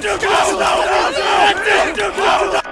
就告诉他，我就是那。